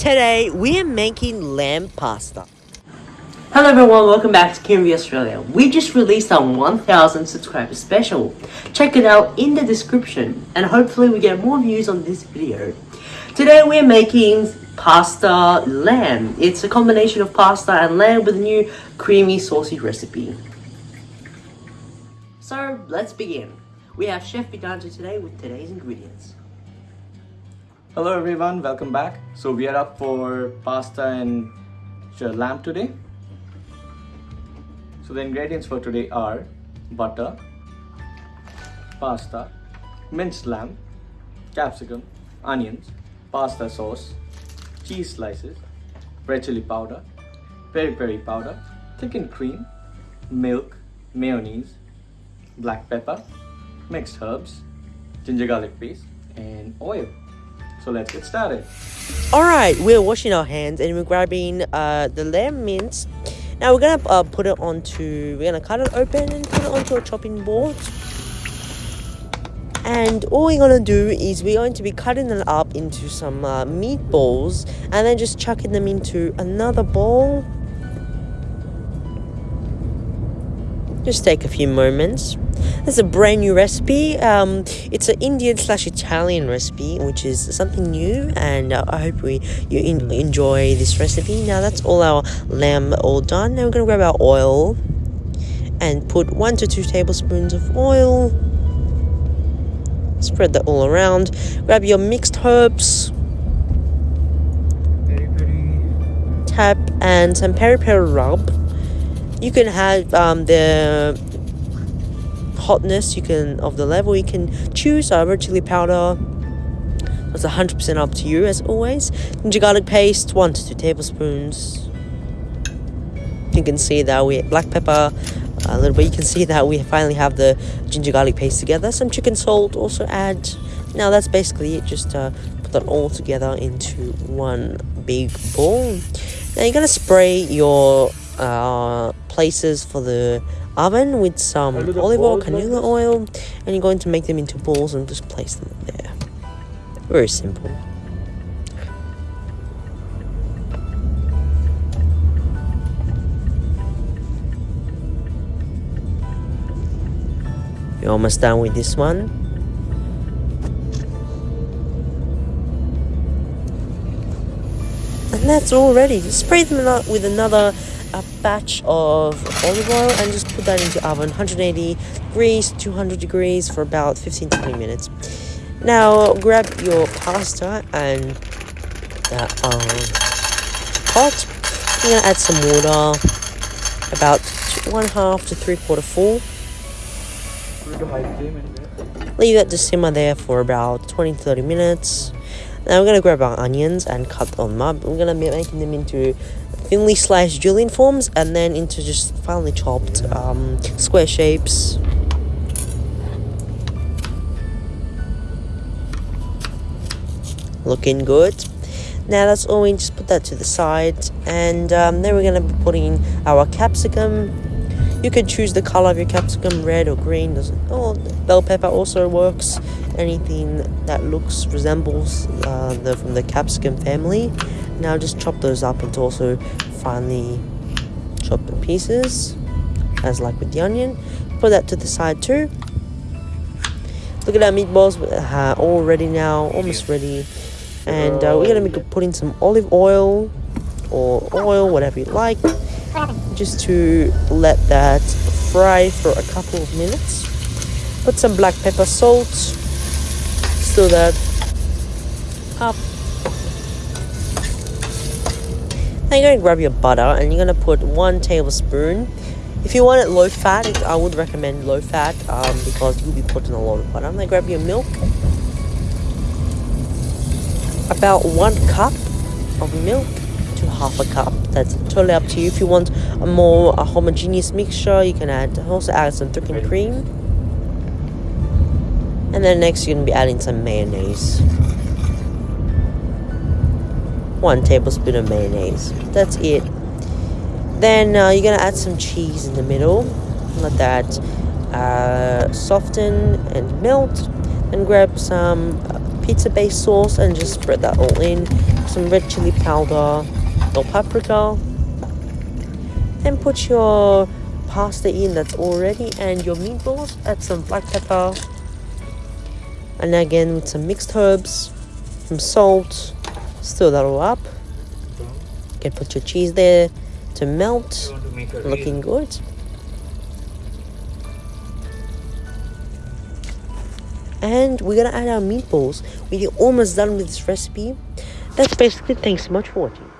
Today we are making lamb pasta. Hello everyone, welcome back to KMV Australia. We just released our 1000 subscriber special. Check it out in the description and hopefully we get more views on this video. Today we're making pasta lamb. It's a combination of pasta and lamb with a new creamy saucy recipe. So let's begin. We have Chef Vidanta today with today's ingredients. Hello everyone, welcome back. So we are up for pasta and lamb today. So the ingredients for today are butter, pasta, minced lamb, capsicum, onions, pasta sauce, cheese slices, red chili powder, peri peri powder, thickened cream, milk, mayonnaise, black pepper, mixed herbs, ginger garlic paste, and oil. So let's get started. Alright, we're washing our hands and we're grabbing uh, the lamb mince. Now we're gonna uh, put it onto, we're gonna cut it open and put it onto a chopping board. And all we're gonna do is we're going to be cutting them up into some uh, meatballs and then just chucking them into another bowl. Just take a few moments. This is a brand new recipe. Um, it's an Indian slash Italian recipe, which is something new, and uh, I hope we you in, enjoy this recipe. Now that's all our lamb all done. Now we're gonna grab our oil and put one to two tablespoons of oil. Spread that all around. Grab your mixed herbs. Tap and some peri peri rub. You can have um, the hotness you can of the level you can choose uh, red chili powder. That's 100% up to you as always. Ginger garlic paste 1 to 2 tablespoons. You can see that we black pepper a little bit. You can see that we finally have the ginger garlic paste together. Some chicken salt also add. Now that's basically it. Just uh, put that all together into one big bowl. Now you're gonna spray your uh, places for the oven with some olive oil, canola oil, and you're going to make them into balls and just place them there. Very simple. You're almost done with this one. And that's all ready. Just spray them out with another a batch of olive oil and just put that into oven. 180 degrees 200 degrees for about 15 20 minutes. Now grab your pasta and that um, pot you're gonna add some water. About one half to three quarter full. Leave that to simmer there for about 20 30 minutes. Now we're gonna grab our onions and cut them up. We're gonna be making them into thinly sliced julienne forms and then into just finely chopped um, square shapes. Looking good. Now that's all we just put that to the side and um, then we're going to be putting our capsicum. You can choose the color of your capsicum, red or green. Doesn't oh bell pepper also works. Anything that looks resembles uh, the from the capsicum family. Now just chop those up into also finely chopped in pieces, as like with the onion. Put that to the side too. Look at our meatballs, uh, all ready now, almost ready. And uh, we're gonna be putting some olive oil or oil, whatever you like, just to let that fry for a couple of minutes. Put some black pepper, salt, stir that up Now you're going to grab your butter and you're going to put one tablespoon. If you want it low fat, I would recommend low fat um, because you'll be putting a lot of butter. I'm going to grab your milk. About one cup of milk to half a cup. That's totally up to you. If you want a more a homogeneous mixture, you can add also add some thickened cream. And then next you're going to be adding some mayonnaise one tablespoon of mayonnaise. That's it. Then uh, you're gonna add some cheese in the middle. Let that uh, soften and melt. And grab some uh, pizza base sauce and just spread that all in. some red chili powder, or paprika. Then put your pasta in that's already and your meatballs. Add some black pepper. And again with some mixed herbs, some salt. Stir that all up. You can put your cheese there to melt. Looking good. And we're gonna add our meatballs. We're almost done with this recipe. That's basically. it. Thanks so much for watching.